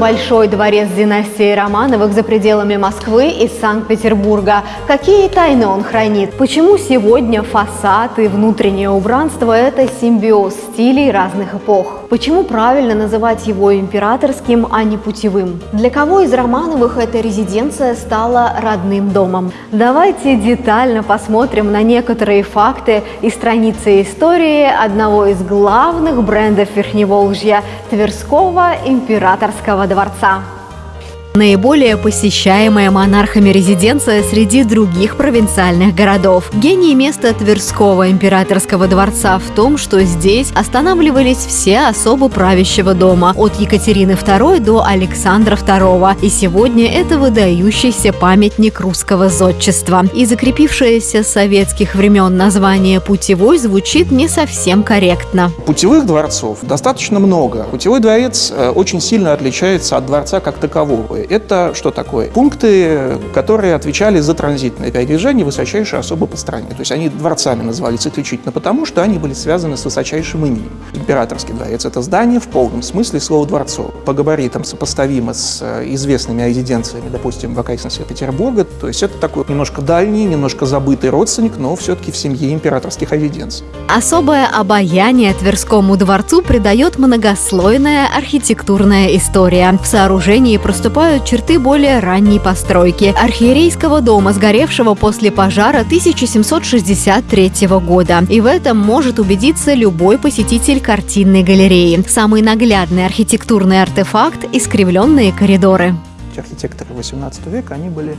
большой дворец династии Романовых за пределами Москвы и Санкт-Петербурга. Какие тайны он хранит? Почему сегодня фасад и внутреннее убранство – это симбиоз стилей разных эпох? Почему правильно называть его императорским, а не путевым? Для кого из Романовых эта резиденция стала родным домом? Давайте детально посмотрим на некоторые факты и страницы истории одного из главных брендов Верхневолжья – Тверского императорского дворца. Наиболее посещаемая монархами резиденция среди других провинциальных городов. Гений места Тверского императорского дворца в том, что здесь останавливались все особы правящего дома, от Екатерины II до Александра II. И сегодня это выдающийся памятник русского зодчества. И закрепившееся с советских времен название «путевой» звучит не совсем корректно. Путевых дворцов достаточно много. Путевой дворец э, очень сильно отличается от дворца как такового это что такое? Пункты, которые отвечали за транзитное передвижение высочайшей особо по стране. То есть они дворцами назывались исключительно потому, что они были связаны с высочайшим именем. Императорский дворец – это здание в полном смысле слова дворцов. По габаритам сопоставимо с э, известными резиденциями, допустим, в окрестностях Петербурга. То есть это такой немножко дальний, немножко забытый родственник, но все-таки в семье императорских резиденций. Особое обаяние Тверскому дворцу придает многослойная архитектурная история. В сооружении проступают отражают черты более ранней постройки – архиерейского дома, сгоревшего после пожара 1763 года. И в этом может убедиться любой посетитель картинной галереи. Самый наглядный архитектурный артефакт – искривленные коридоры. Архитекторы XVIII века, они были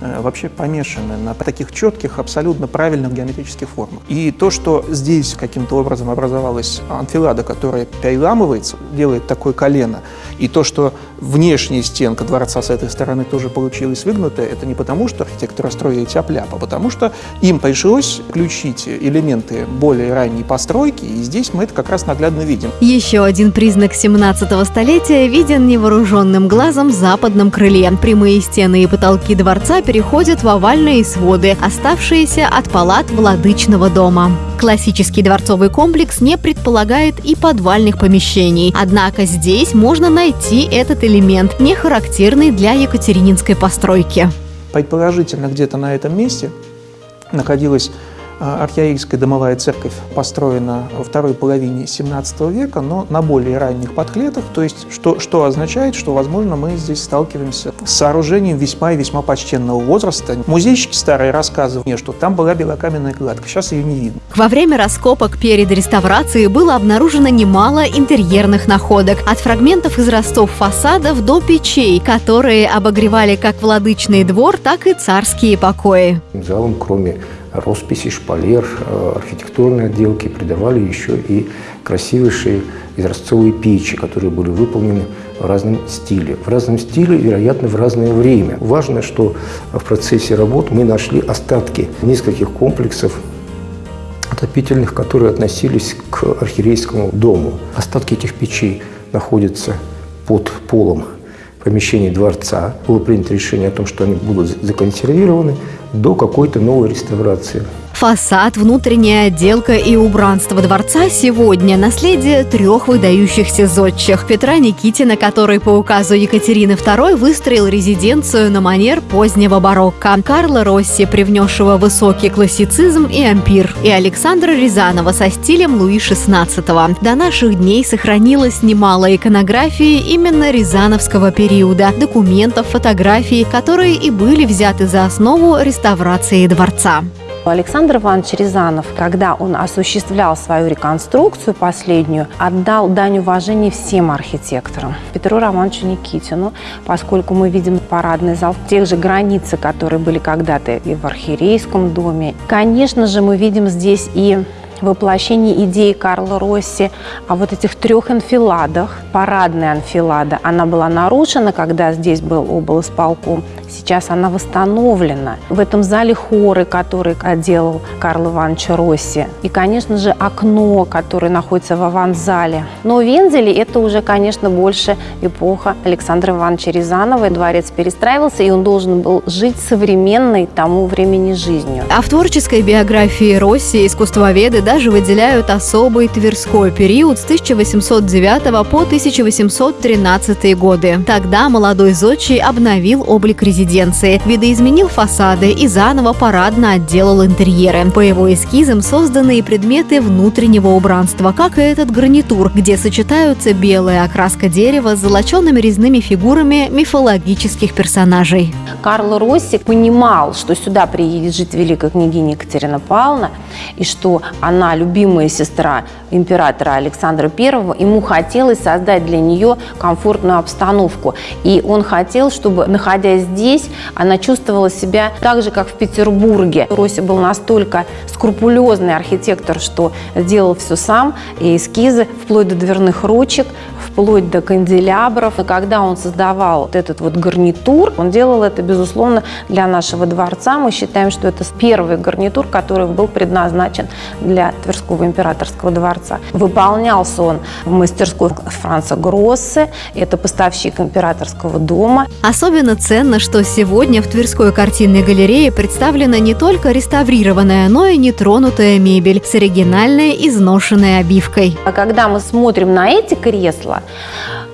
Э, вообще помешаны на таких четких, абсолютно правильных геометрических формах. И то, что здесь каким-то образом образовалась анфилада, которая переламывается, делает такое колено, и то, что внешняя стенка дворца с этой стороны тоже получилась выгнутая, это не потому, что архитекторы строили тяп а потому что им пришлось включить элементы более ранней постройки, и здесь мы это как раз наглядно видим. Еще один признак 17 столетия виден невооруженным глазом в западном крыле. Прямые стены и потолки дворца переходят в овальные своды, оставшиеся от палат владычного дома. Классический дворцовый комплекс не предполагает и подвальных помещений, однако здесь можно найти этот элемент, не характерный для екатерининской постройки. Предположительно, где-то на этом месте находилась архиерейская домовая церковь построена во второй половине 17 века, но на более ранних подклетах, то есть что, что означает, что, возможно, мы здесь сталкиваемся с сооружением весьма и весьма почтенного возраста. Музейщики старые рассказывают мне, что там была белокаменная кладка, сейчас ее не видно. Во время раскопок перед реставрацией было обнаружено немало интерьерных находок, от фрагментов израстов фасадов до печей, которые обогревали как владычный двор, так и царские покои. Залом, кроме росписи, шпалер, э, архитектурной отделки придавали еще и красивейшие изразцовые печи, которые были выполнены в разном стиле. В разном стиле, вероятно, в разное время. Важно, что в процессе работ мы нашли остатки нескольких комплексов отопительных, которые относились к архиерейскому дому. Остатки этих печей находятся под полом помещений дворца. Было принято решение о том, что они будут законсервированы до какой-то новой реставрации. Фасад, внутренняя отделка и убранство дворца сегодня – наследие трех выдающихся зодчих. Петра Никитина, который по указу Екатерины II выстроил резиденцию на манер позднего барокко, Карла Росси, привнесшего высокий классицизм и ампир, и Александра Рязанова со стилем Луи XVI. До наших дней сохранилось немало иконографии именно рязановского периода, документов, фотографий, которые и были взяты за основу реставрации дворца. Александр Иванович Рязанов, когда он осуществлял свою реконструкцию последнюю, отдал дань уважения всем архитекторам. Петру Романовичу Никитину, поскольку мы видим парадный зал тех же границах, которые были когда-то и в архиерейском доме. Конечно же, мы видим здесь и воплощение идеи Карла Росси о вот этих трех анфиладах. Парадная анфилада, она была нарушена, когда здесь был облсполком Сейчас она восстановлена. В этом зале хоры, который отделал Карл Иванович Росси. И, конечно же, окно, которое находится в аванзале. Но Вензели – это уже, конечно, больше эпоха Александра Ивановича Рязанова. Дворец перестраивался, и он должен был жить современной тому времени жизнью. А в творческой биографии Росси искусствоведы даже выделяют особый Тверской период с 1809 по 1813 годы. Тогда молодой зодчий обновил облик резиденции, видоизменил фасады и заново парадно отделал интерьеры. По его эскизам созданы и предметы внутреннего убранства, как и этот гарнитур, где сочетаются белая окраска дерева с золоченными резными фигурами мифологических персонажей. Карл Росси понимал, что сюда приедет жить великая княгиня Екатерина Павловна, и что она любимая сестра императора Александра I, ему хотелось создать для нее комфортную обстановку. И он хотел, чтобы, находясь здесь, она чувствовала себя так же, как в Петербурге. Росси был настолько скрупулезный архитектор, что делал все сам, и эскизы, вплоть до дверных ручек, вплоть до канделябров. И когда он создавал вот этот вот гарнитур, он делал это, безусловно, для нашего дворца. Мы считаем, что это первый гарнитур, который был предназначен для Тверского императорского дворца. Выполнялся он в мастерской Франца Гроссе, это поставщик императорского дома. Особенно ценно, что сегодня в Тверской картинной галерее представлена не только реставрированная, но и нетронутая мебель с оригинальной изношенной обивкой. А когда мы смотрим на эти кресла,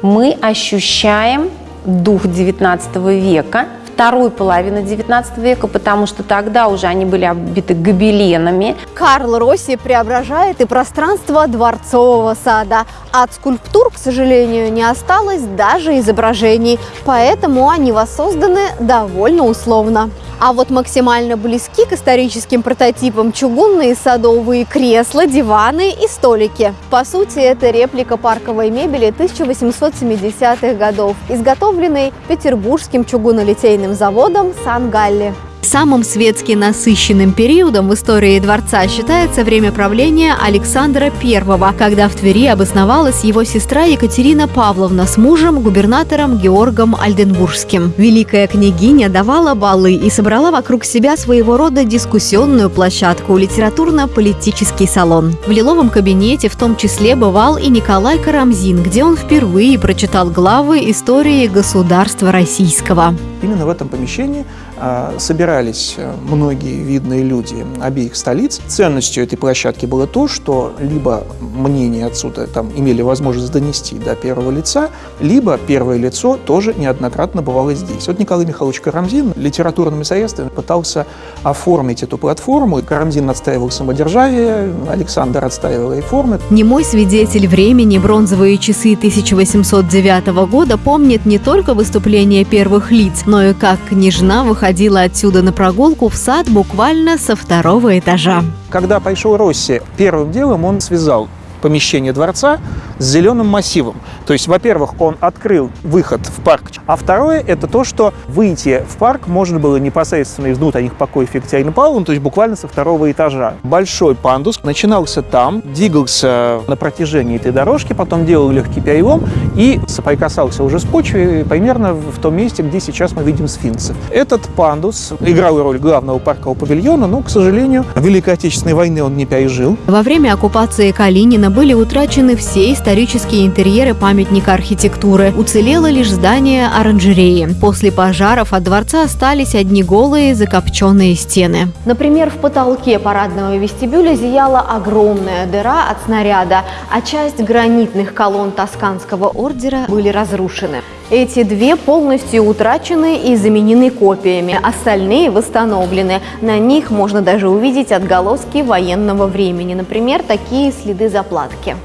мы ощущаем дух XIX века, второй половины XIX века, потому что тогда уже они были оббиты гобеленами. Карл Росси преображает и пространство дворцового сада. От скульптур, к сожалению, не осталось даже изображений, поэтому они воссозданы довольно условно. А вот максимально близки к историческим прототипам чугунные садовые кресла, диваны и столики. По сути, это реплика парковой мебели 1870-х годов, изготовленной петербургским чугунолитейным заводом Сан-Галли. Самым светски насыщенным периодом в истории дворца считается время правления Александра I, когда в Твери обосновалась его сестра Екатерина Павловна с мужем, губернатором Георгом Альденбургским. Великая княгиня давала балы и собрала вокруг себя своего рода дискуссионную площадку, литературно-политический салон. В лиловом кабинете в том числе бывал и Николай Карамзин, где он впервые прочитал главы истории государства российского. Именно в этом помещении а, собирались э, многие видные люди обеих столиц. Ценностью этой площадки было то, что либо мнение отсюда там имели возможность донести до первого лица, либо первое лицо тоже неоднократно бывало здесь. Вот Николай Михайлович Карамзин литературными средствами пытался оформить эту платформу. Карамзин отстаивал самодержавие, Александр отстаивал реформы. Немой свидетель времени бронзовые часы 1809 года помнит не только выступления первых лиц, но и как княжна выходила отсюда на прогулку в сад буквально со второго этажа. Когда пришел Росси, первым делом он связал помещение дворца с зеленым массивом. То есть, во-первых, он открыл выход в парк, а второе – это то, что выйти в парк можно было непосредственно из внутренних покоев Екатерины Павловны, то есть буквально со второго этажа. Большой пандус начинался там, двигался на протяжении этой дорожки, потом делал легкий перелом и соприкасался уже с почвой примерно в том месте, где сейчас мы видим сфинксы. Этот пандус играл роль главного паркового павильона, но, к сожалению, Великой Отечественной войны он не пережил. Во время оккупации Калинина были утрачены все исторические интерьеры памятника архитектуры. Уцелело лишь здание оранжереи. После пожаров от дворца остались одни голые закопченные стены. Например, в потолке парадного вестибюля зияла огромная дыра от снаряда, а часть гранитных колонн Тосканского ордера были разрушены. Эти две полностью утрачены и заменены копиями, остальные восстановлены. На них можно даже увидеть отголоски военного времени, например, такие следы заплатки.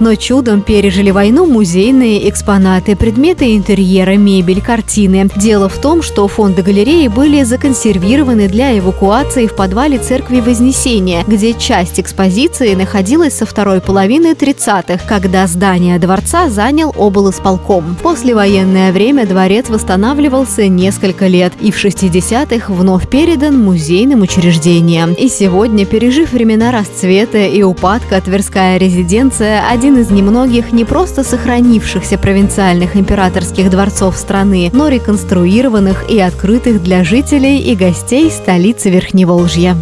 Но чудом пережили войну музейные экспонаты, предметы интерьера, мебель, картины. Дело в том, что фонды галереи были законсервированы для эвакуации в подвале церкви Вознесения, где часть экспозиции находилась со второй половины 30-х, когда здание дворца занял облсполком. Послевоенное время дворец восстанавливался несколько лет и в 60-х вновь передан музейным учреждениям. И сегодня, пережив времена расцвета и упадка, Тверская резиденция – один один из немногих не просто сохранившихся провинциальных императорских дворцов страны, но реконструированных и открытых для жителей и гостей столицы Верхневолжья.